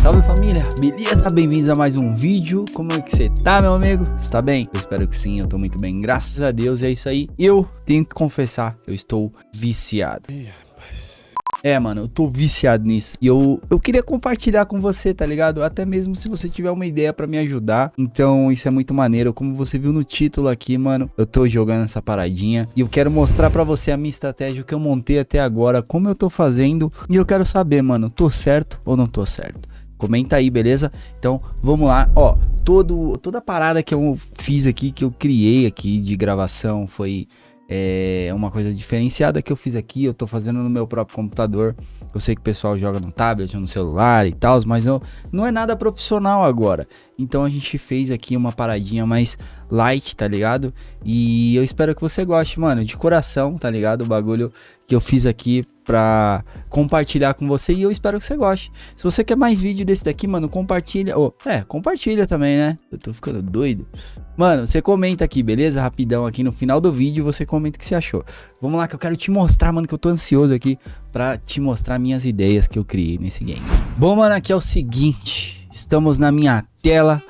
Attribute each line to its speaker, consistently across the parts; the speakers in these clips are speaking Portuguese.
Speaker 1: Salve família, beleza? Bem-vindos a mais um vídeo. Como é que você tá, meu amigo? Você tá bem? Eu espero que sim, eu tô muito bem, graças a Deus. E é isso aí. Eu tenho que confessar, eu estou viciado. É, mano, eu tô viciado nisso. E eu, eu queria compartilhar com você, tá ligado? Até mesmo se você tiver uma ideia pra me ajudar. Então, isso é muito maneiro. Como você viu no título aqui, mano, eu tô jogando essa paradinha. E eu quero mostrar pra você a minha estratégia que eu montei até agora, como eu tô fazendo. E eu quero saber, mano, tô certo ou não tô certo? Comenta aí, beleza? Então, vamos lá. Ó, todo, toda a parada que eu fiz aqui, que eu criei aqui de gravação, foi é uma coisa diferenciada que eu fiz aqui, eu tô fazendo no meu próprio computador. Eu sei que o pessoal joga no tablet no celular e tal, mas eu, não é nada profissional agora. Então a gente fez aqui uma paradinha mais light, tá ligado? E eu espero que você goste, mano, de coração, tá ligado? O bagulho que eu fiz aqui pra compartilhar com você e eu espero que você goste. Se você quer mais vídeo desse daqui, mano, compartilha. Oh, é, compartilha também, né? Eu tô ficando doido. Mano, você comenta aqui, beleza? Rapidão aqui no final do vídeo, você comenta o que você achou. Vamos lá que eu quero te mostrar, mano, que eu tô ansioso aqui pra te mostrar minhas ideias que eu criei nesse game. Bom, mano, aqui é o seguinte. Estamos na minha tela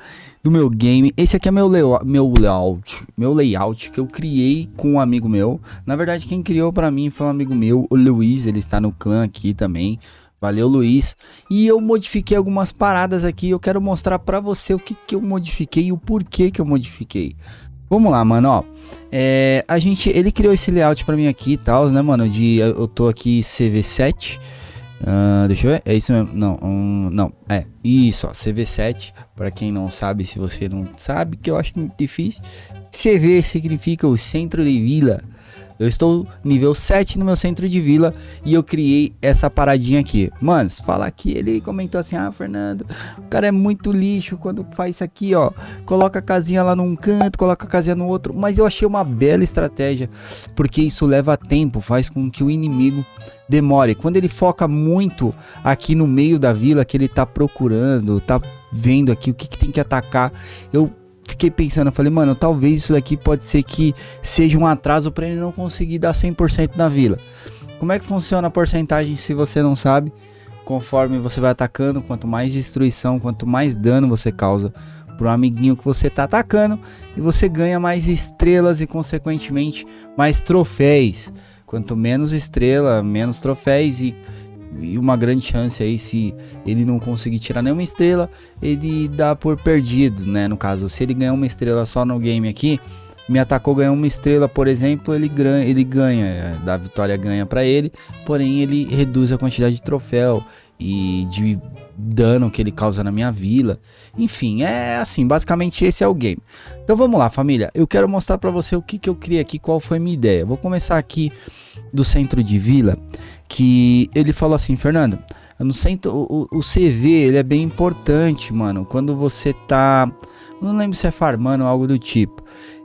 Speaker 1: do meu game. Esse aqui é meu, meu layout, meu layout que eu criei com um amigo meu. Na verdade, quem criou para mim foi um amigo meu, o Luiz, ele está no clã aqui também. Valeu, Luiz. E eu modifiquei algumas paradas aqui. Eu quero mostrar para você o que, que eu modifiquei e o porquê que eu modifiquei. Vamos lá, mano, ó. É, a gente, ele criou esse layout para mim aqui e tal, né, mano? De, eu tô aqui CV7. Uh, deixa eu ver, é isso mesmo, não, um, não, é, isso, ó, CV7, para quem não sabe, se você não sabe, que eu acho muito difícil, CV significa o centro de vila, eu estou nível 7 no meu centro de vila e eu criei essa paradinha aqui. Manos, fala que ele comentou assim: Ah, Fernando, o cara é muito lixo quando faz isso aqui, ó. Coloca a casinha lá num canto, coloca a casinha no outro. Mas eu achei uma bela estratégia, porque isso leva tempo, faz com que o inimigo demore. Quando ele foca muito aqui no meio da vila que ele tá procurando, tá vendo aqui o que, que tem que atacar, eu fiquei pensando, eu falei, mano, talvez isso daqui pode ser que seja um atraso para ele não conseguir dar 100% na vila. Como é que funciona a porcentagem se você não sabe? Conforme você vai atacando, quanto mais destruição, quanto mais dano você causa pro amiguinho que você tá atacando, e você ganha mais estrelas e consequentemente mais troféus. Quanto menos estrela, menos troféus e e uma grande chance aí se ele não conseguir tirar nenhuma estrela, ele dá por perdido, né? No caso, se ele ganhar uma estrela só no game aqui, me atacou, ganhou uma estrela, por exemplo, ele ele ganha, da vitória ganha para ele, porém ele reduz a quantidade de troféu e de dano que ele causa na minha vila. Enfim, é assim, basicamente esse é o game. Então vamos lá, família. Eu quero mostrar para você o que, que eu criei aqui, qual foi minha ideia. Vou começar aqui do centro de vila que ele falou assim, Fernando, no centro, o, o CV ele é bem importante, mano, quando você tá, não lembro se é farmando ou algo do tipo.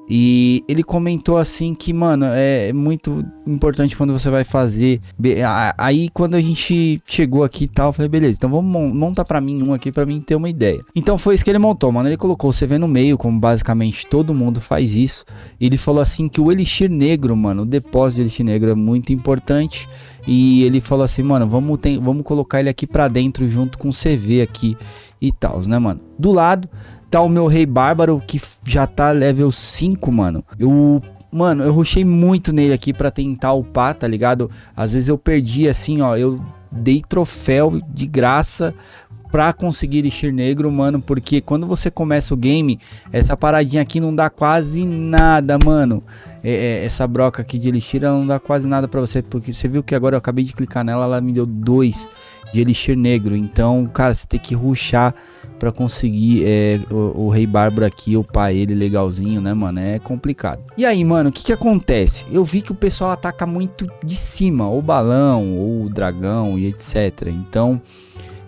Speaker 1: E ele comentou assim que, mano, é muito importante quando você vai fazer. Aí quando a gente chegou aqui e tal, eu falei, beleza, então vamos montar pra mim um aqui pra mim ter uma ideia. Então foi isso que ele montou, mano. Ele colocou o CV no meio, como basicamente todo mundo faz isso. Ele falou assim que o Elixir Negro, mano, o depósito de Elixir Negro é muito importante. E ele falou assim, mano, vamos, ter, vamos colocar ele aqui pra dentro junto com o CV aqui e tal, né, mano? Do lado tá o meu Rei Bárbaro, que já tá level 5, mano. Eu Mano, eu rushei muito nele aqui pra tentar upar, tá ligado? Às vezes eu perdi assim, ó. Eu dei troféu de graça pra conseguir Elixir Negro, mano. Porque quando você começa o game, essa paradinha aqui não dá quase nada, mano. É, é, essa broca aqui de Elixir não dá quase nada pra você. Porque você viu que agora eu acabei de clicar nela, ela me deu dois de Elixir Negro. Então, cara, você tem que ruxar para conseguir é, o, o, Rei Bárbaro aqui, upar ele legalzinho, né, mano? É complicado. E aí, mano, o que que acontece? Eu vi que o pessoal ataca muito de cima, ou balão, ou dragão e etc. Então,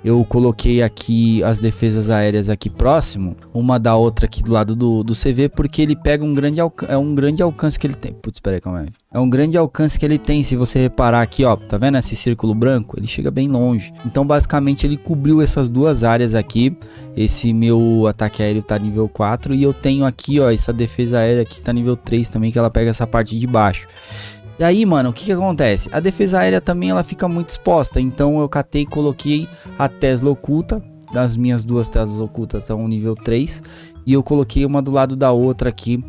Speaker 1: eu coloquei aqui as defesas aéreas aqui próximo, uma da outra aqui do lado do, do CV, porque ele pega um grande, é um grande alcance que ele tem. Putz, espera aí, calma aí. É um grande alcance que ele tem, se você reparar aqui, ó, tá vendo esse círculo branco? Ele chega bem longe. Então, basicamente, ele cobriu essas duas áreas aqui. Esse meu ataque aéreo tá nível 4 e eu tenho aqui, ó, essa defesa aérea que tá nível 3 também, que ela pega essa parte de baixo. E aí, mano, o que que acontece? A defesa aérea também ela fica muito exposta, então eu catei e coloquei a Tesla oculta, das minhas duas telas ocultas estão nível 3 e eu coloquei uma do lado da outra aqui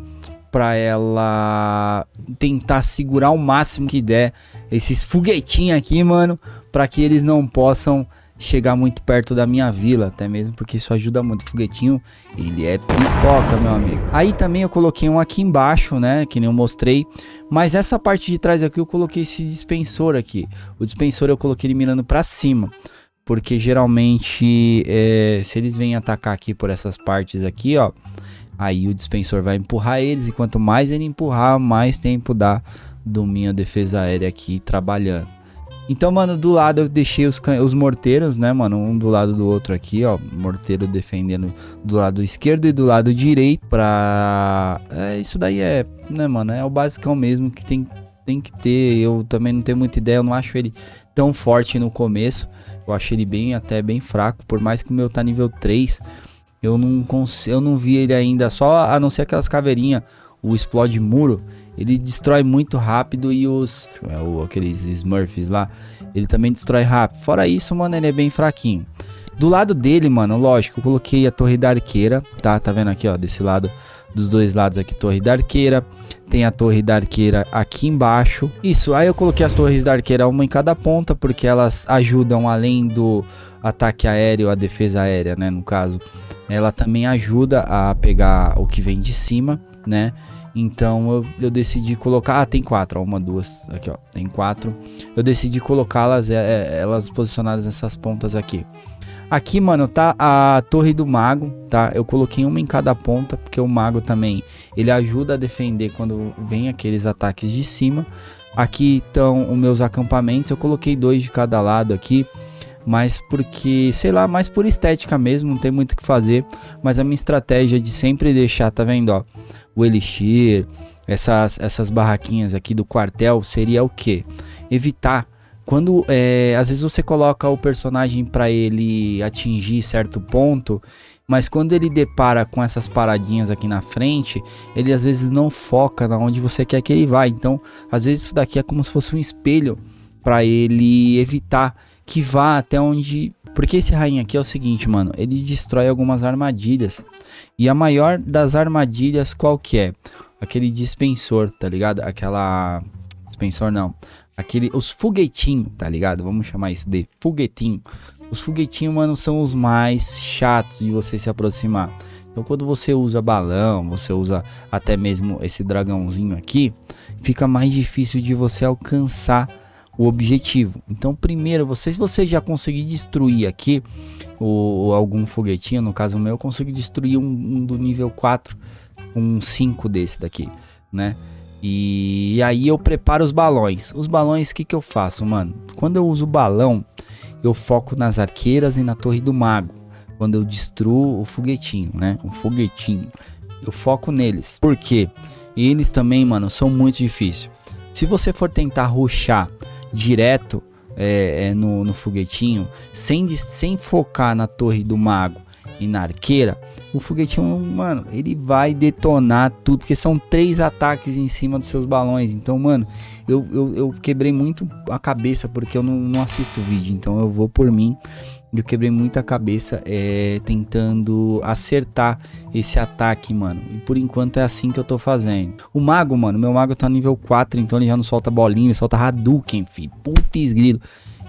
Speaker 1: para ela tentar segurar o máximo que der esses foguetinhos aqui, mano, para que eles não possam chegar muito perto da minha vila, até mesmo porque isso ajuda muito. O foguetinho, ele é pipoca, meu amigo. Aí também eu coloquei um aqui embaixo, né, que nem eu mostrei, mas essa parte de trás aqui eu coloquei esse dispensor aqui. O dispensor eu coloquei ele mirando para cima, porque geralmente é, se eles vêm atacar aqui por essas partes aqui, ó, aí o dispensor vai empurrar eles e quanto mais ele empurrar, mais tempo dá do minha defesa aérea aqui trabalhando. Então, mano, do lado eu deixei os, os morteiros, né, mano? Um do lado do outro aqui, ó. Morteiro defendendo do lado esquerdo e do lado direito. Pra. É, isso daí é, né, mano? É o basicão mesmo que tem, tem que ter. Eu também não tenho muita ideia. Eu não acho ele tão forte no começo. Eu acho ele bem, até bem fraco. Por mais que o meu tá nível 3. Eu não, eu não vi ele ainda. Só a não ser aquelas caveirinhas. O explode muro ele destrói muito rápido e os é, aqueles Smurfs lá, ele também destrói rápido. Fora isso, mano, ele é bem fraquinho. Do lado dele, mano, lógico, eu coloquei a torre da arqueira, tá? Tá vendo aqui, ó, desse lado, dos dois lados aqui, torre da arqueira. Tem a torre da arqueira aqui embaixo. Isso, aí eu coloquei as torres da arqueira uma em cada ponta, porque elas ajudam além do ataque aéreo, a defesa aérea, né, no caso. Ela também ajuda a pegar o que vem de cima, né? Então eu, eu decidi colocar. Ah, tem quatro, ó, uma, duas, aqui ó, tem quatro. Eu decidi colocá-las, é, é, elas posicionadas nessas pontas aqui. Aqui, mano, tá a torre do mago, tá? Eu coloquei uma em cada ponta, porque o mago também, ele ajuda a defender quando vem aqueles ataques de cima. Aqui estão os meus acampamentos, eu coloquei dois de cada lado aqui mas porque, sei lá, mais por estética mesmo, não tem muito o que fazer, mas a minha estratégia de sempre deixar, tá vendo, ó, o elixir, essas, essas barraquinhas aqui do quartel seria o que? Evitar quando é, às vezes você coloca o personagem para ele atingir certo ponto, mas quando ele depara com essas paradinhas aqui na frente, ele às vezes não foca na onde você quer que ele vá. Então, às vezes isso daqui é como se fosse um espelho para ele evitar que vá até onde. Porque esse rainha aqui é o seguinte, mano. Ele destrói algumas armadilhas. E a maior das armadilhas qual que é? Aquele dispensor, tá ligado? Aquela. Dispensor não. Aquele. Os foguetinhos, tá ligado? Vamos chamar isso de foguetinho. Os foguetinhos, mano, são os mais chatos de você se aproximar. Então, quando você usa balão, você usa até mesmo esse dragãozinho aqui, fica mais difícil de você alcançar o objetivo. Então, primeiro, você, se você já conseguir destruir aqui o, algum foguetinho, no caso meu, eu consegui destruir um, um do nível 4, um 5 desse daqui, né? E, e aí eu preparo os balões. Os balões, o que, que eu faço, mano? Quando eu uso balão, eu foco nas arqueiras e na torre do mago. Quando eu destruo o foguetinho, né? O foguetinho. Eu foco neles. Por quê? Eles também, mano, são muito difíceis. Se você for tentar ruxar direto é, é, no, no foguetinho, sem, sem focar na torre do mago e na arqueira, o foguetinho, mano, ele vai detonar tudo, porque são três ataques em cima dos seus balões. Então, mano, eu, eu, eu quebrei muito a cabeça porque eu não, não assisto vídeo, então eu vou por mim eu quebrei muita cabeça é, tentando acertar esse ataque, mano. E por enquanto é assim que eu tô fazendo. O mago, mano, meu mago tá nível 4, então ele já não solta bolinha, ele solta Hadouken, filho. Putz grilo.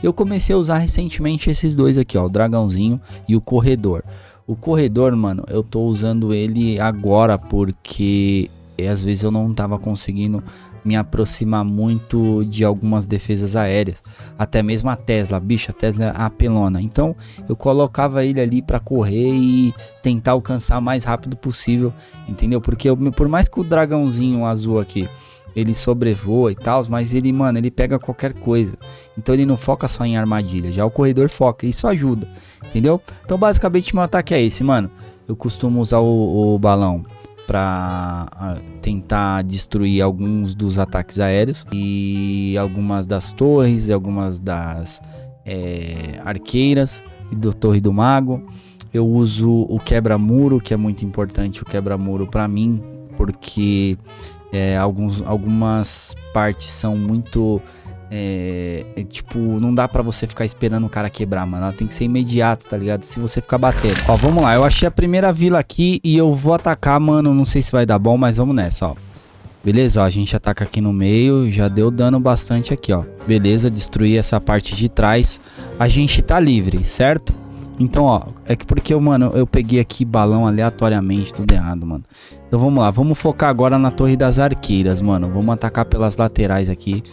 Speaker 1: Eu comecei a usar recentemente esses dois aqui, ó, o dragãozinho e o corredor. O corredor, mano, eu tô usando ele agora porque às vezes eu não tava conseguindo me aproximar muito de algumas defesas aéreas, até mesmo a Tesla, bicho, a Tesla é apelona. Então eu colocava ele ali para correr e tentar alcançar o mais rápido possível, entendeu? Porque eu, por mais que o dragãozinho azul aqui ele sobrevoa e tal, mas ele, mano, ele pega qualquer coisa. Então ele não foca só em armadilha, já o corredor foca, isso ajuda, entendeu? Então basicamente meu ataque é esse, mano. Eu costumo usar o, o balão para tentar destruir alguns dos ataques aéreos e algumas das torres e algumas das é, arqueiras e do Torre do Mago. Eu uso o quebra-muro, que é muito importante o quebra-muro para mim, porque é, alguns, algumas partes são muito é, é, tipo, não dá pra você ficar esperando o cara quebrar, mano. Ela tem que ser imediato, tá ligado? Se você ficar batendo. Ó, vamos lá. Eu achei a primeira vila aqui e eu vou atacar, mano. Não sei se vai dar bom, mas vamos nessa, ó. Beleza, ó, a gente ataca aqui no meio, já deu dano bastante aqui, ó. Beleza, destruir essa parte de trás. A gente tá livre, certo? Então, ó, é que porque, mano, eu peguei aqui balão aleatoriamente, tudo errado, mano. Então vamos lá, vamos focar agora na torre das arqueiras, mano. Vamos atacar pelas laterais aqui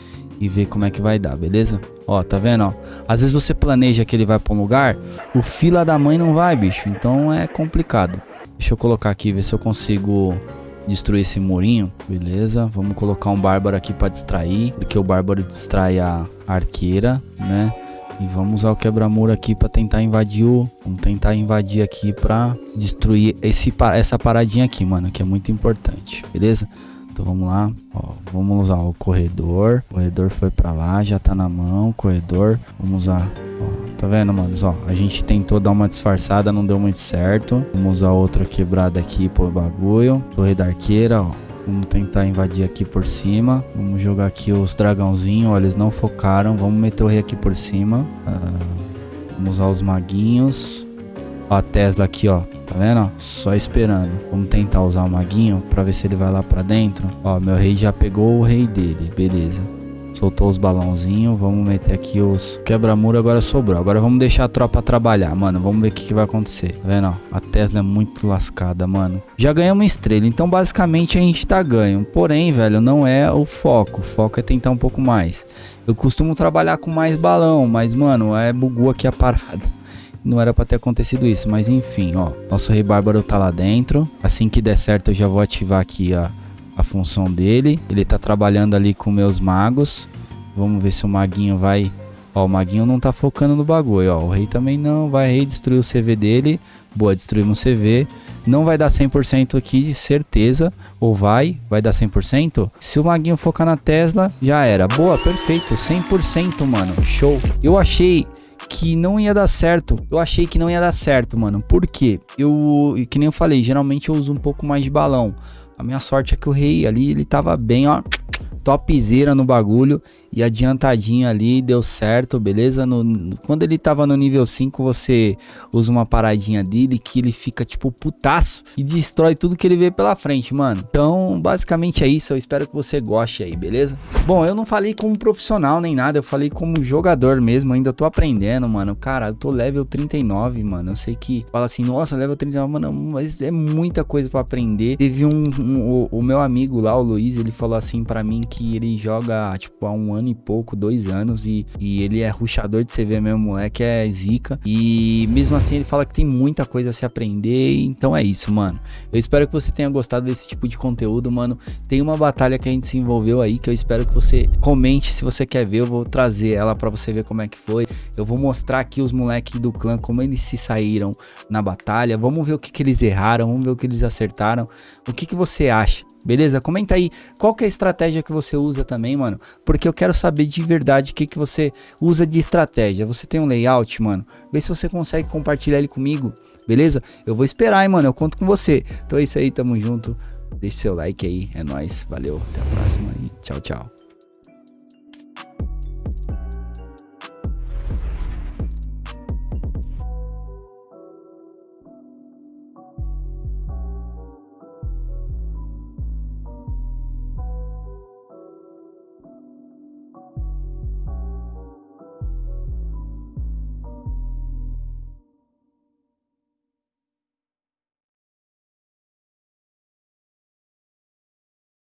Speaker 1: e ver como é que vai dar, beleza? Ó, tá vendo, ó? Às vezes você planeja que ele vai pra um lugar, o fila da mãe não vai, bicho. Então é complicado. Deixa eu colocar aqui, ver se eu consigo destruir esse murinho. Beleza, vamos colocar um bárbaro aqui para distrair, porque o bárbaro distrai a arqueira, né? E vamos usar o quebra-muro aqui para tentar invadir o... Vamos tentar invadir aqui para destruir esse, essa paradinha aqui, mano, que é muito importante, beleza? Então vamos lá, ó, vamos usar o corredor. O corredor foi para lá, já tá na mão, corredor. Vamos usar, ó, tá vendo, manos? Ó, a gente tentou dar uma disfarçada, não deu muito certo. Vamos usar outra quebrada aqui pro bagulho. Torre da arqueira, ó. Vamos tentar invadir aqui por cima. Vamos jogar aqui os dragãozinhos. Olha, eles não focaram. Vamos meter o rei aqui por cima. Uh, vamos usar os maguinhos. Ó, a Tesla aqui, ó. Tá vendo? Só esperando. Vamos tentar usar o maguinho pra ver se ele vai lá pra dentro. Ó, meu rei já pegou o rei dele. Beleza. Soltou os balãozinhos. Vamos meter aqui os quebra-muro. Agora sobrou. Agora vamos deixar a tropa trabalhar, mano. Vamos ver o que, que vai acontecer. Tá vendo? Ó, a Tesla é muito lascada, mano. Já ganhamos estrela. Então, basicamente, a gente tá ganho. Porém, velho, não é o foco. O foco é tentar um pouco mais. Eu costumo trabalhar com mais balão. Mas, mano, é bugou aqui a parada. Não era pra ter acontecido isso, mas enfim, ó. Nosso rei bárbaro tá lá dentro. Assim que der certo, eu já vou ativar aqui a a função dele. Ele tá trabalhando ali com meus magos. Vamos ver se o maguinho vai... Ó, o maguinho não tá focando no bagulho, ó. O rei também não. Vai rei destruir o CV dele. Boa, destruímos o CV. Não vai dar 100% aqui, de certeza. Ou vai? Vai dar 100%? Se o maguinho focar na Tesla, já era. Boa, perfeito. 100%, mano. Show. Eu achei que não ia dar certo. Eu achei que não ia dar certo, mano. Por quê? Eu, que nem eu falei, geralmente eu uso um pouco mais de balão. A minha sorte é que o rei ali, ele tava bem, ó, topzera no bagulho e adiantadinho ali, deu certo, beleza? No, quando ele tava no nível 5, você usa uma paradinha dele que ele fica tipo putaço e destrói tudo que ele vê pela frente, mano. Então, basicamente é isso, eu espero que você goste aí, beleza? Bom, eu não falei como profissional nem nada, eu falei como jogador mesmo, ainda tô aprendendo, mano. Cara, eu tô level 39, mano. Eu sei que fala assim, nossa, level 39, mano, mas é muita coisa pra aprender. Teve um, um o, o meu amigo lá, o Luiz, ele falou assim pra mim que ele joga, tipo, há um ano e pouco, dois anos, e, e ele é ruxador de CV mesmo, moleque é zica. E mesmo assim ele fala que tem muita coisa a se aprender, então é isso, mano. Eu espero que você tenha gostado desse tipo de conteúdo, mano. Tem uma batalha que a gente se envolveu aí, que eu espero que você comente se você quer ver, eu vou trazer ela pra você ver como é que foi. Eu vou mostrar aqui os moleques do clã, como eles se saíram na batalha, vamos ver o que, que eles erraram, vamos ver o que eles acertaram. O que, que você acha? Beleza? Comenta aí qual que é a estratégia que você usa também, mano. Porque eu quero saber de verdade o que, que você usa de estratégia. Você tem um layout, mano? Vê se você consegue compartilhar ele comigo, beleza? Eu vou esperar, hein, mano. Eu conto com você. Então é isso aí, tamo junto. Deixe seu like aí, é nóis. Valeu, até a próxima e tchau, tchau.